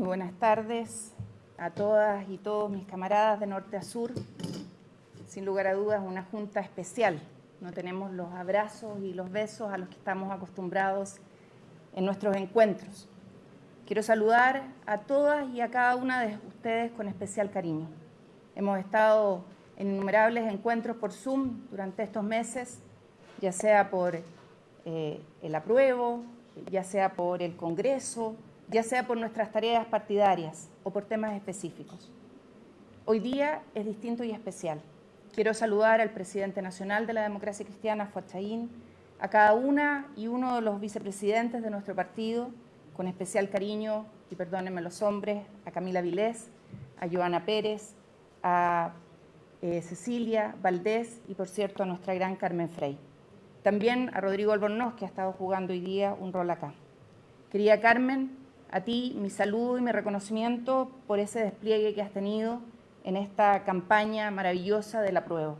Muy buenas tardes a todas y todos mis camaradas de norte a sur. Sin lugar a dudas, una junta especial. No tenemos los abrazos y los besos a los que estamos acostumbrados en nuestros encuentros. Quiero saludar a todas y a cada una de ustedes con especial cariño. Hemos estado en innumerables encuentros por Zoom durante estos meses, ya sea por eh, el apruebo, ya sea por el Congreso, ya sea por nuestras tareas partidarias o por temas específicos. Hoy día es distinto y especial. Quiero saludar al presidente nacional de la democracia cristiana, Fuad a cada una y uno de los vicepresidentes de nuestro partido, con especial cariño, y perdónenme los hombres, a Camila Vilés, a Joana Pérez, a eh, Cecilia Valdés y, por cierto, a nuestra gran Carmen Frey. También a Rodrigo Albornoz, que ha estado jugando hoy día un rol acá. Querida Carmen, a ti mi saludo y mi reconocimiento por ese despliegue que has tenido en esta campaña maravillosa de la prueba.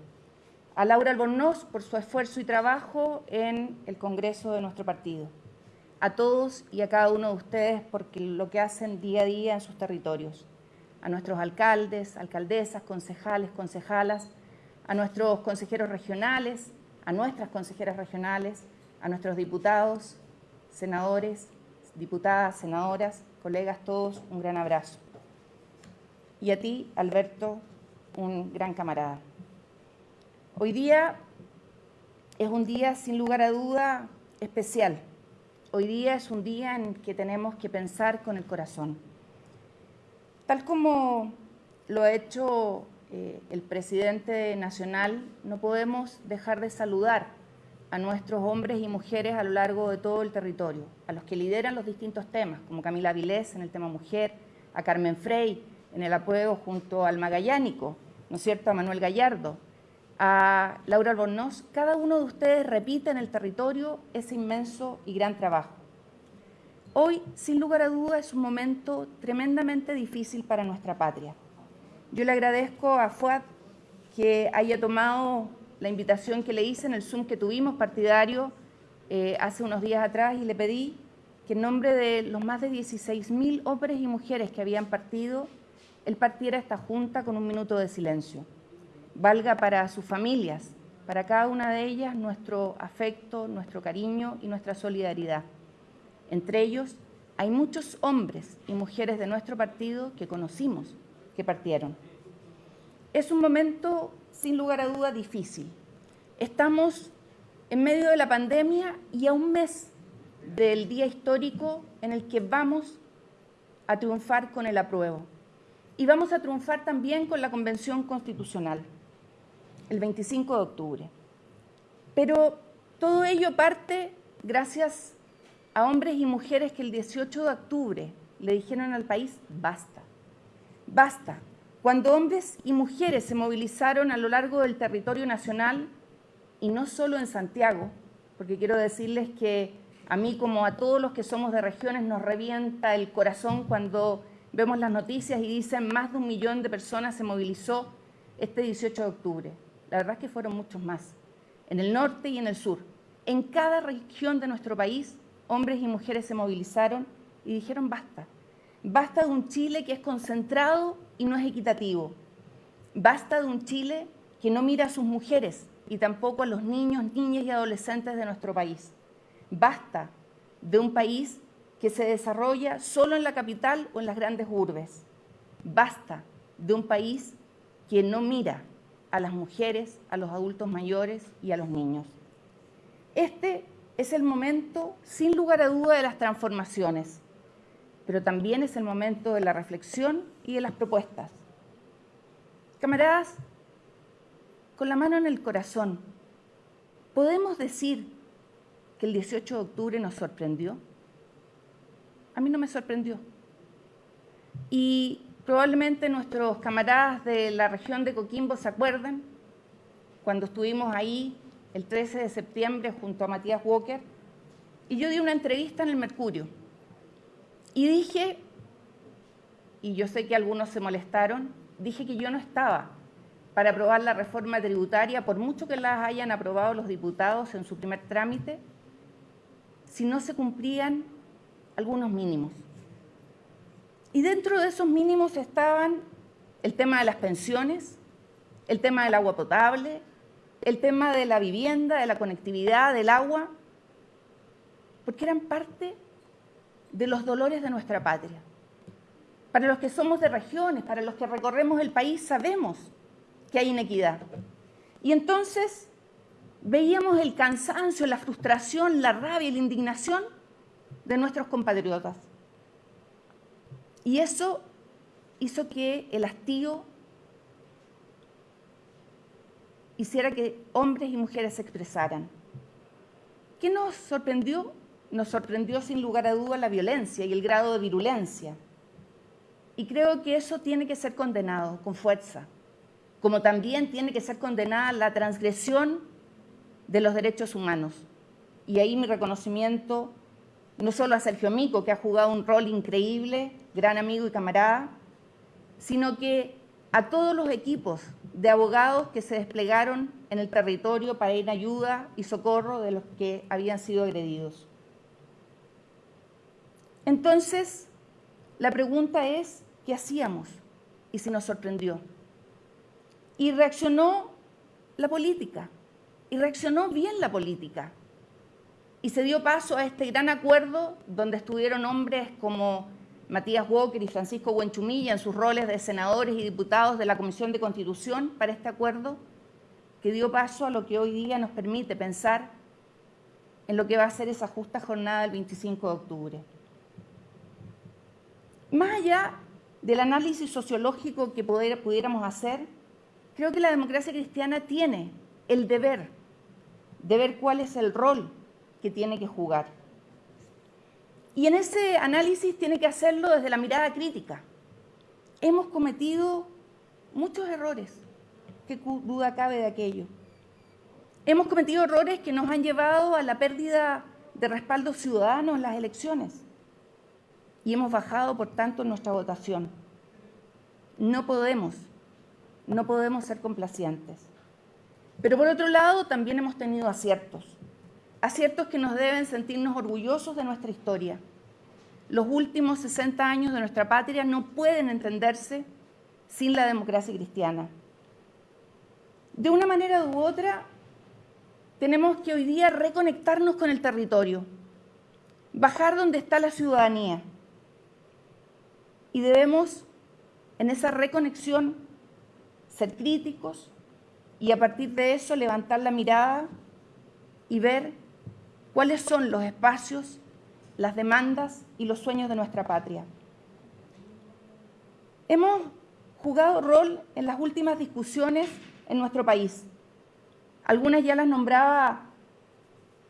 A Laura Albornoz por su esfuerzo y trabajo en el Congreso de nuestro partido. A todos y a cada uno de ustedes por lo que hacen día a día en sus territorios. A nuestros alcaldes, alcaldesas, concejales, concejalas, a nuestros consejeros regionales, a nuestras consejeras regionales, a nuestros diputados, senadores, diputadas, senadoras, colegas, todos, un gran abrazo. Y a ti, Alberto, un gran camarada. Hoy día es un día, sin lugar a duda, especial. Hoy día es un día en que tenemos que pensar con el corazón. Tal como lo ha hecho eh, el presidente nacional, no podemos dejar de saludar a nuestros hombres y mujeres a lo largo de todo el territorio, a los que lideran los distintos temas, como Camila Vilés en el tema mujer, a Carmen Frey en el apoyo junto al Magallánico, ¿no es cierto?, a Manuel Gallardo, a Laura Albornoz, cada uno de ustedes repite en el territorio ese inmenso y gran trabajo. Hoy, sin lugar a duda, es un momento tremendamente difícil para nuestra patria. Yo le agradezco a FUAD que haya tomado la invitación que le hice en el Zoom que tuvimos partidario eh, hace unos días atrás y le pedí que en nombre de los más de 16.000 hombres y mujeres que habían partido, él partiera esta junta con un minuto de silencio. Valga para sus familias, para cada una de ellas nuestro afecto, nuestro cariño y nuestra solidaridad. Entre ellos hay muchos hombres y mujeres de nuestro partido que conocimos, que partieron. Es un momento sin lugar a duda difícil. Estamos en medio de la pandemia y a un mes del día histórico en el que vamos a triunfar con el apruebo. Y vamos a triunfar también con la Convención Constitucional, el 25 de octubre. Pero todo ello parte gracias a hombres y mujeres que el 18 de octubre le dijeron al país, basta, basta, cuando hombres y mujeres se movilizaron a lo largo del territorio nacional, y no solo en Santiago, porque quiero decirles que a mí como a todos los que somos de regiones nos revienta el corazón cuando vemos las noticias y dicen más de un millón de personas se movilizó este 18 de octubre. La verdad es que fueron muchos más, en el norte y en el sur. En cada región de nuestro país, hombres y mujeres se movilizaron y dijeron basta. Basta de un Chile que es concentrado y no es equitativo. Basta de un Chile que no mira a sus mujeres y tampoco a los niños, niñas y adolescentes de nuestro país. Basta de un país que se desarrolla solo en la capital o en las grandes urbes. Basta de un país que no mira a las mujeres, a los adultos mayores y a los niños. Este es el momento, sin lugar a duda, de las transformaciones pero también es el momento de la reflexión y de las propuestas. Camaradas, con la mano en el corazón, ¿podemos decir que el 18 de octubre nos sorprendió? A mí no me sorprendió. Y probablemente nuestros camaradas de la región de Coquimbo se acuerdan cuando estuvimos ahí el 13 de septiembre junto a Matías Walker y yo di una entrevista en el Mercurio y dije, y yo sé que algunos se molestaron, dije que yo no estaba para aprobar la reforma tributaria, por mucho que las hayan aprobado los diputados en su primer trámite, si no se cumplían algunos mínimos. Y dentro de esos mínimos estaban el tema de las pensiones, el tema del agua potable, el tema de la vivienda, de la conectividad, del agua, porque eran parte de los dolores de nuestra patria. Para los que somos de regiones, para los que recorremos el país, sabemos que hay inequidad. Y entonces veíamos el cansancio, la frustración, la rabia y la indignación de nuestros compatriotas. Y eso hizo que el hastío hiciera que hombres y mujeres se expresaran. ¿Qué nos sorprendió? Nos sorprendió sin lugar a duda la violencia y el grado de virulencia. Y creo que eso tiene que ser condenado con fuerza, como también tiene que ser condenada la transgresión de los derechos humanos. Y ahí mi reconocimiento no solo a Sergio Mico, que ha jugado un rol increíble, gran amigo y camarada, sino que a todos los equipos de abogados que se desplegaron en el territorio para ir en ayuda y socorro de los que habían sido agredidos. Entonces, la pregunta es, ¿qué hacíamos? Y se nos sorprendió. Y reaccionó la política, y reaccionó bien la política. Y se dio paso a este gran acuerdo donde estuvieron hombres como Matías Walker y Francisco Buenchumilla en sus roles de senadores y diputados de la Comisión de Constitución para este acuerdo, que dio paso a lo que hoy día nos permite pensar en lo que va a ser esa justa jornada del 25 de octubre. Más allá del análisis sociológico que pudiéramos hacer, creo que la democracia cristiana tiene el deber de ver cuál es el rol que tiene que jugar. Y en ese análisis tiene que hacerlo desde la mirada crítica. Hemos cometido muchos errores, qué duda cabe de aquello. Hemos cometido errores que nos han llevado a la pérdida de respaldo ciudadano en las elecciones y hemos bajado, por tanto, nuestra votación. No podemos, no podemos ser complacientes. Pero por otro lado, también hemos tenido aciertos aciertos que nos deben sentirnos orgullosos de nuestra historia. Los últimos 60 años de nuestra patria no pueden entenderse sin la democracia cristiana. De una manera u otra, tenemos que hoy día reconectarnos con el territorio, bajar donde está la ciudadanía. Y debemos, en esa reconexión, ser críticos y a partir de eso levantar la mirada y ver cuáles son los espacios, las demandas y los sueños de nuestra patria. Hemos jugado rol en las últimas discusiones en nuestro país. Algunas ya las nombraba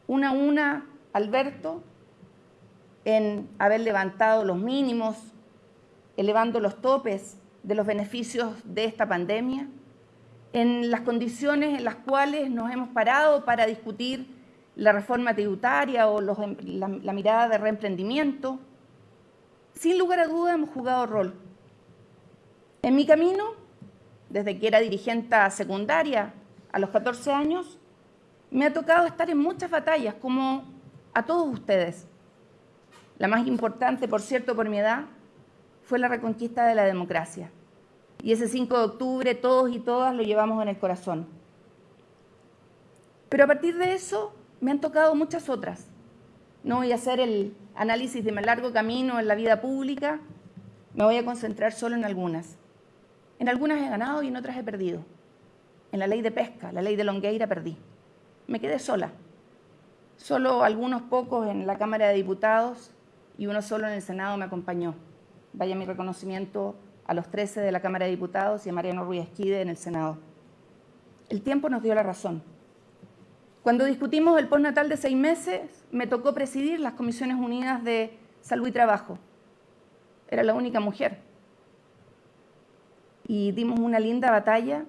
una a una Alberto en haber levantado los mínimos, elevando los topes de los beneficios de esta pandemia, en las condiciones en las cuales nos hemos parado para discutir la reforma tributaria o em, la, mirada de reemprendimiento, sin lugar a duda hemos jugado rol. En mi camino, desde que era dirigente secundaria a los 14 años, me ha tocado estar en muchas batallas, como a todos ustedes. La más importante, por cierto, por mi edad, fue la reconquista de la democracia. Y ese 5 de octubre todos y todas lo llevamos en el corazón. Pero a partir de eso me han tocado muchas otras. No voy a hacer el análisis de mi largo camino en la vida pública, me voy a concentrar solo en algunas. En algunas he ganado y en otras he perdido. En la ley de pesca, la ley de Longueira, perdí. Me quedé sola. Solo algunos pocos en la Cámara de Diputados y uno solo en el Senado me acompañó. Vaya mi reconocimiento a los 13 de la Cámara de Diputados y a Mariano Ruiz Esquide en el Senado. El tiempo nos dio la razón. Cuando discutimos el postnatal de seis meses, me tocó presidir las Comisiones Unidas de Salud y Trabajo. Era la única mujer. Y dimos una linda batalla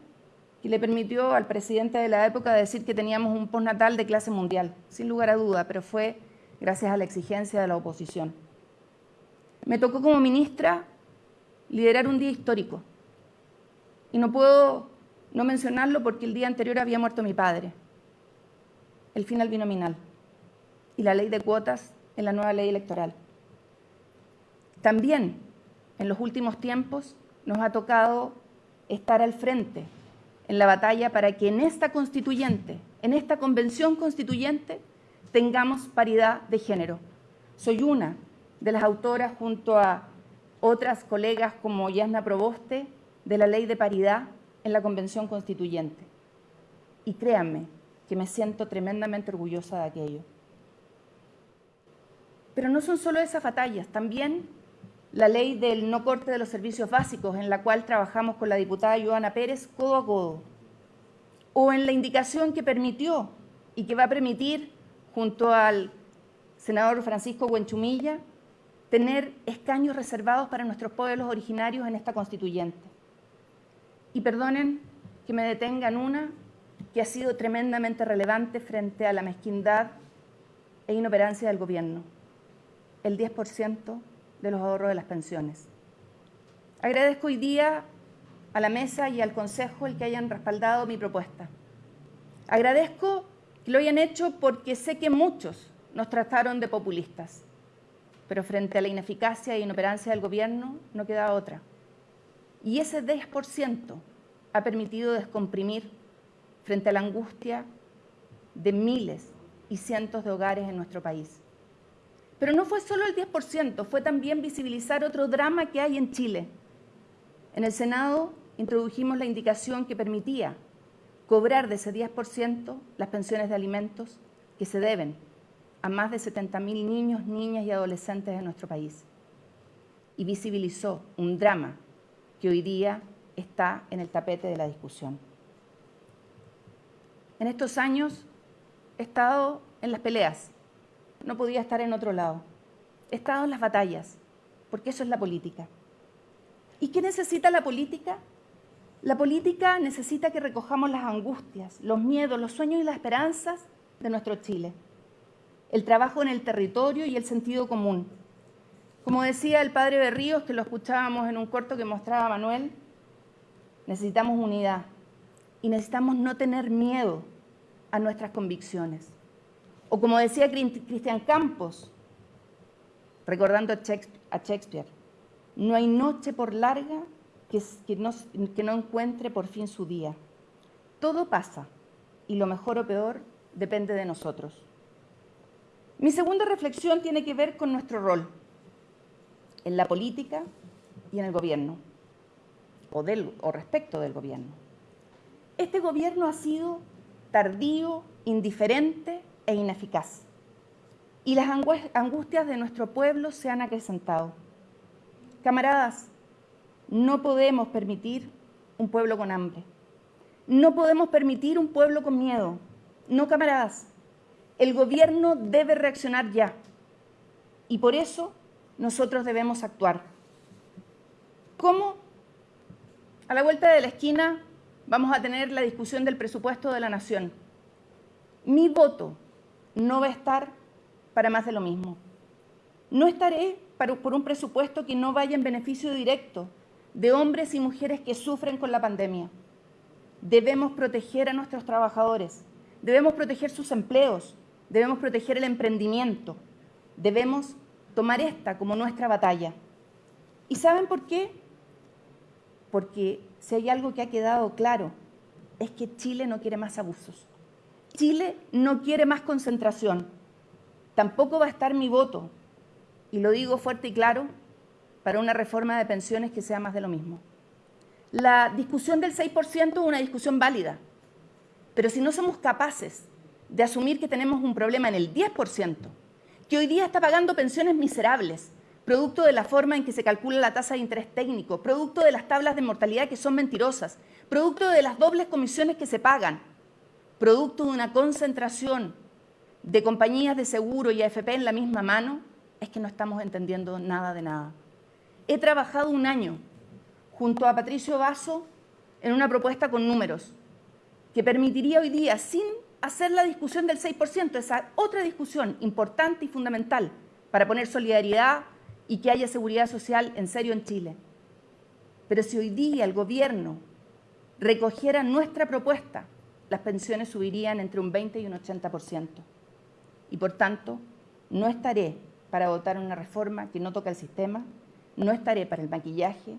que le permitió al presidente de la época decir que teníamos un postnatal de clase mundial, sin lugar a duda, pero fue gracias a la exigencia de la oposición. Me tocó como ministra liderar un día histórico. Y no puedo no mencionarlo porque el día anterior había muerto mi padre el fin al binominal y la ley de cuotas en la nueva ley electoral. También en los últimos tiempos nos ha tocado estar al frente en la batalla para que en esta constituyente, en esta convención constituyente, tengamos paridad de género. Soy una de las autoras, junto a otras colegas como Yasna Proboste, de la ley de paridad en la convención constituyente. Y créanme que me siento tremendamente orgullosa de aquello. Pero no son solo esas batallas, también la ley del no corte de los servicios básicos, en la cual trabajamos con la diputada Joana Pérez codo a codo, o en la indicación que permitió y que va a permitir, junto al senador Francisco Huenchumilla, tener escaños reservados para nuestros pueblos originarios en esta constituyente. Y perdonen que me detengan una que ha sido tremendamente relevante frente a la mezquindad e inoperancia del gobierno, el 10% de los ahorros de las pensiones. Agradezco hoy día a la mesa y al Consejo el que hayan respaldado mi propuesta. Agradezco que lo hayan hecho porque sé que muchos nos trataron de populistas, pero frente a la ineficacia e inoperancia del gobierno no queda otra. Y ese 10% ha permitido descomprimir frente a la angustia de miles y cientos de hogares en nuestro país. Pero no fue solo el 10%, fue también visibilizar otro drama que hay en Chile. En el Senado introdujimos la indicación que permitía cobrar de ese 10% las pensiones de alimentos que se deben a más de 70.000 niños, niñas y adolescentes de nuestro país. Y visibilizó un drama que hoy día está en el tapete de la discusión. En estos años he estado en las peleas, no podía estar en otro lado. He estado en las batallas, porque eso es la política. ¿Y qué necesita la política? La política necesita que recojamos las angustias, los miedos, los sueños y las esperanzas de nuestro Chile. El trabajo en el territorio y el sentido común. Como decía el padre Berríos, que lo escuchábamos en un corto que mostraba Manuel, necesitamos unidad y necesitamos no tener miedo a nuestras convicciones. O como decía Cristian Campos, recordando a Shakespeare, no hay noche por larga que, no, que no encuentre por fin su día. Todo pasa y lo mejor o peor depende de nosotros. Mi segunda reflexión tiene que ver con nuestro rol en la política y en el gobierno, o, respecto del gobierno. Este gobierno ha sido tardío, indiferente e ineficaz. Y las angustias de nuestro pueblo se han acrecentado. Camaradas, no podemos permitir un pueblo con hambre. No podemos permitir un pueblo con miedo. No, camaradas. El gobierno debe reaccionar ya. Y por eso nosotros debemos actuar. ¿Cómo? A la vuelta de la esquina vamos a tener la discusión del presupuesto de la Nación. Mi voto no va a estar para más de lo mismo. No estaré por un presupuesto que no vaya en beneficio directo de hombres y mujeres que sufren con la pandemia. Debemos proteger a nuestros trabajadores, debemos proteger sus empleos, debemos proteger el emprendimiento, debemos tomar esta como nuestra batalla. ¿Y saben por qué? Porque si hay algo que ha quedado claro, es que Chile no quiere más abusos. Chile no quiere más concentración. Tampoco va a estar mi voto, y lo digo fuerte y claro, para una reforma de pensiones que sea más de lo mismo. La discusión del 6% es una discusión válida, pero si no somos capaces de asumir que tenemos un problema en el 10%, que hoy día está pagando pensiones miserables, producto de la forma en que se calcula la tasa de interés técnico, producto de las tablas de mortalidad que son mentirosas, producto de las dobles comisiones que se pagan, producto de una concentración de compañías de seguro y AFP en la misma mano, es que no estamos entendiendo nada de nada. He trabajado un año junto a Patricio Vaso en una propuesta con números que permitiría hoy día, sin hacer la discusión del 6%, esa otra discusión importante y fundamental para poner solidaridad y que haya seguridad social en serio en Chile. Pero si hoy día el gobierno recogiera nuestra propuesta las pensiones subirían entre un 20 y un 80%. Y por tanto, no estaré para votar una reforma que no toca el sistema, no estaré para el maquillaje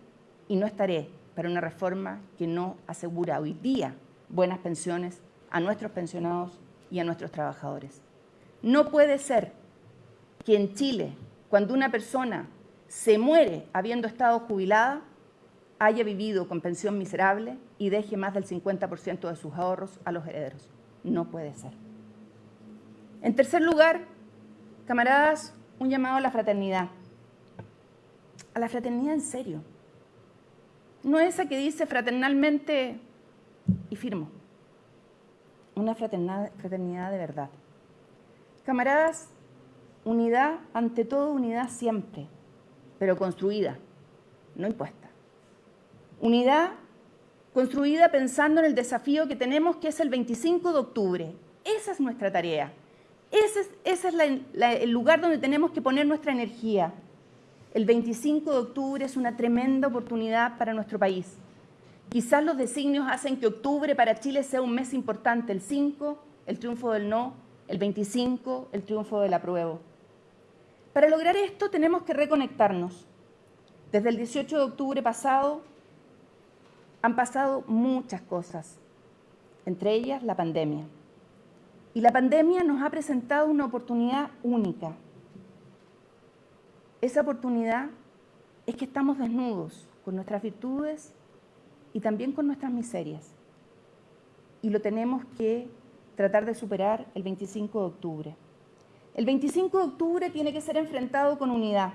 y no estaré para una reforma que no asegura hoy día buenas pensiones a nuestros pensionados y a nuestros trabajadores. No puede ser que en Chile, cuando una persona se muere habiendo estado jubilada, haya vivido con pensión miserable y deje más del 50% de sus ahorros a los herederos. No puede ser. En tercer lugar, camaradas, un llamado a la fraternidad. A la fraternidad en serio. No esa que dice fraternalmente y firmo. Una fraternidad de verdad. Camaradas, unidad, ante todo unidad siempre, pero construida, no impuesta. Unidad construida pensando en el desafío que tenemos, que es el 25 de octubre. Esa es nuestra tarea. Ese es, el lugar donde tenemos que poner nuestra energía. El 25 de octubre es una tremenda oportunidad para nuestro país. Quizás los designios hacen que octubre para Chile sea un mes importante. El 5, el triunfo del no, el 25, el triunfo del apruebo. Para lograr esto tenemos que reconectarnos. Desde el 18 de octubre pasado han pasado muchas cosas, entre ellas la pandemia. Y la pandemia nos ha presentado una oportunidad única. Esa oportunidad es que estamos desnudos con nuestras virtudes y también con nuestras miserias. Y lo tenemos que tratar de superar el 25 de octubre. El 25 de octubre tiene que ser enfrentado con unidad.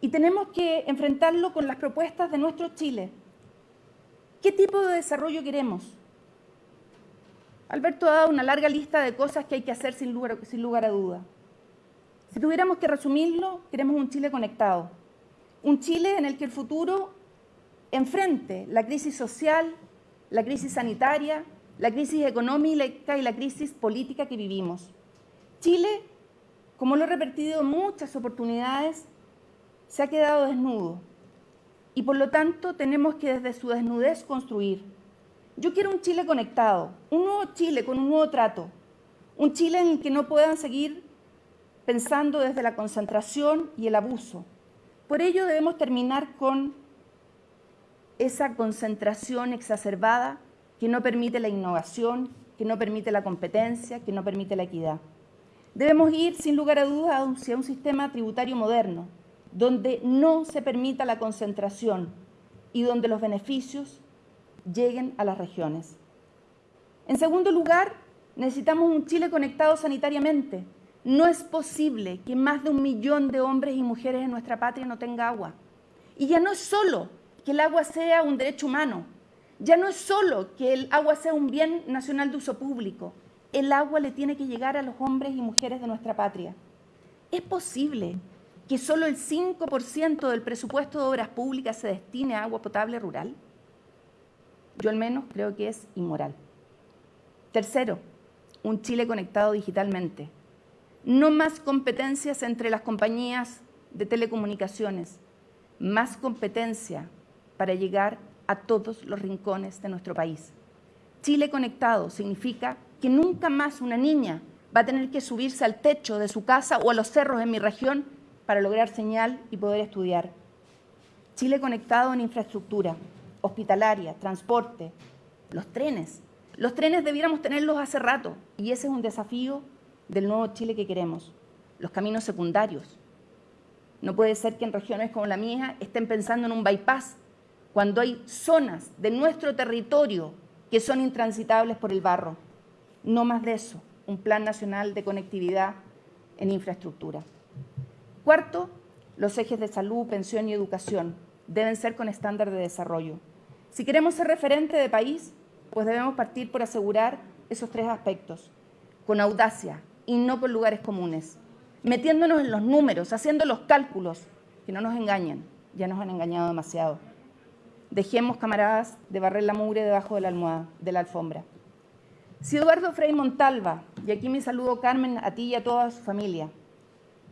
Y tenemos que enfrentarlo con las propuestas de nuestro Chile. ¿Qué tipo de desarrollo queremos? Alberto ha dado una larga lista de cosas que hay que hacer sin lugar, sin lugar a duda. Si tuviéramos que resumirlo, queremos un Chile conectado. Un Chile en el que el futuro enfrente la crisis social, la crisis sanitaria, la crisis económica y la crisis política que vivimos. Chile, como lo he repetido en muchas oportunidades, se ha quedado desnudo y por lo tanto tenemos que desde su desnudez construir yo quiero un Chile conectado, un nuevo Chile con un nuevo trato, un Chile en el que no puedan seguir pensando desde la concentración y el abuso. Por ello debemos terminar con esa concentración exacerbada que no permite la innovación, que no permite la competencia, que no permite la equidad. Debemos ir, sin lugar a dudas, hacia un sistema tributario moderno, donde no se permita la concentración y donde los beneficios lleguen a las regiones. En segundo lugar, necesitamos un Chile conectado sanitariamente. No es posible que más de un millón de hombres y mujeres en nuestra patria no tenga agua. Y ya no es solo que el agua sea un derecho humano, ya no es solo que el agua sea un bien nacional de uso público, el agua le tiene que llegar a los hombres y mujeres de nuestra patria. ¿Es posible que solo el 5% del presupuesto de obras públicas se destine a agua potable rural? Yo al menos creo que es inmoral. Tercero, un Chile conectado digitalmente. No más competencias entre las compañías de telecomunicaciones, más competencia para llegar a todos los rincones de nuestro país. Chile conectado significa que nunca más una niña va a tener que subirse al techo de su casa o a los cerros en mi región para lograr señal y poder estudiar. Chile conectado en infraestructura, hospitalaria, transporte, los trenes. Los trenes debiéramos tenerlos hace rato y ese es un desafío del nuevo Chile que queremos. Los caminos secundarios. No puede ser que en regiones como la mía estén pensando en un bypass cuando hay zonas de nuestro territorio que son intransitables por el barro. No más de eso, un plan nacional de conectividad en infraestructura. Cuarto, los ejes de salud, pensión y educación deben ser con estándar de desarrollo. Si queremos ser referente de país, pues debemos partir por asegurar esos tres aspectos, con audacia y no por lugares comunes, metiéndonos en los números, haciendo los cálculos, que no nos engañen, ya nos han engañado demasiado. Dejemos, camaradas, de barrer la mugre debajo de la almohada, de la alfombra. Si Eduardo Frei Montalva, y aquí mi saludo Carmen, a ti y a toda su familia,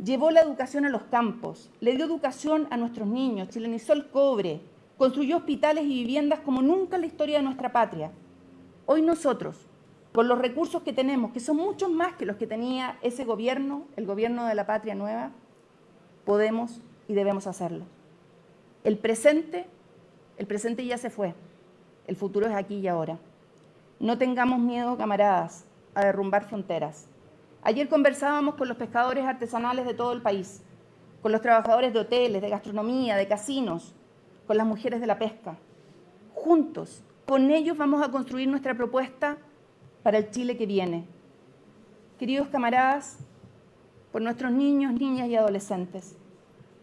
llevó la educación a los campos, le dio educación a nuestros niños, chilenizó el cobre, construyó hospitales y viviendas como nunca en la historia de nuestra patria. Hoy nosotros, con los recursos que tenemos, que son muchos más que los que tenía ese gobierno, el gobierno de la patria nueva, podemos y debemos hacerlo. El presente, el presente ya se fue, el futuro es aquí y ahora. No tengamos miedo, camaradas, a derrumbar fronteras. Ayer conversábamos con los pescadores artesanales de todo el país, con los trabajadores de hoteles, de gastronomía, de casinos, con las mujeres de la pesca. Juntos, con ellos vamos a construir nuestra propuesta para el Chile que viene. Queridos camaradas, por nuestros niños, niñas y adolescentes,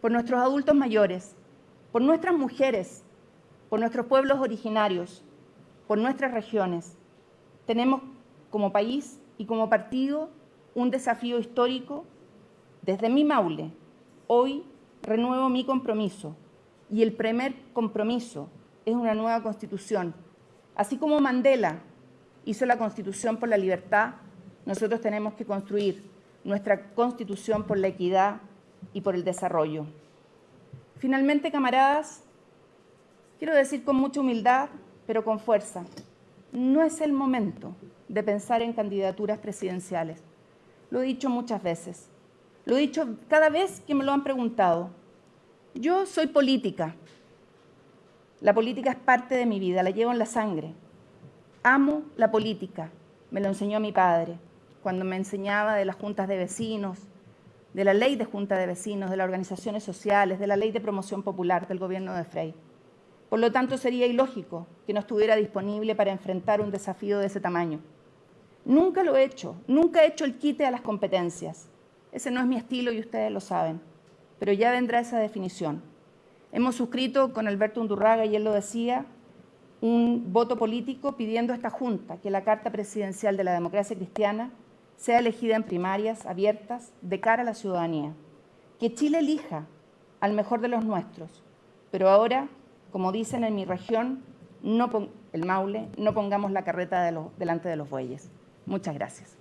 por nuestros adultos mayores, por nuestras mujeres, por nuestros pueblos originarios, por nuestras regiones. Tenemos como país y como partido un desafío histórico. Desde mi Maule, hoy renuevo mi compromiso y el primer compromiso es una nueva constitución. Así como Mandela hizo la constitución por la libertad, nosotros tenemos que construir nuestra constitución por la equidad y por el desarrollo. Finalmente, camaradas, quiero decir con mucha humildad, pero con fuerza, no es el momento de pensar en candidaturas presidenciales. Lo he dicho muchas veces, lo he dicho cada vez que me lo han preguntado. Yo soy política, la política es parte de mi vida, la llevo en la sangre. Amo la política, me lo enseñó mi padre cuando me enseñaba de las juntas de vecinos, de la ley de junta de vecinos, de las organizaciones sociales, de la ley de promoción popular del gobierno de Frey. Por lo tanto, sería ilógico que no estuviera disponible para enfrentar un desafío de ese tamaño. Nunca lo he hecho, nunca he hecho el quite a las competencias. Ese no es mi estilo y ustedes lo saben, pero ya vendrá esa definición. Hemos suscrito con Alberto Undurraga, y él lo decía, un voto político pidiendo a esta Junta que la Carta Presidencial de la Democracia Cristiana sea elegida en primarias abiertas de cara a la ciudadanía. Que Chile elija al mejor de los nuestros, pero ahora, como dicen en mi región, no el Maule, no pongamos la carreta delante de los bueyes. Muchas gracias.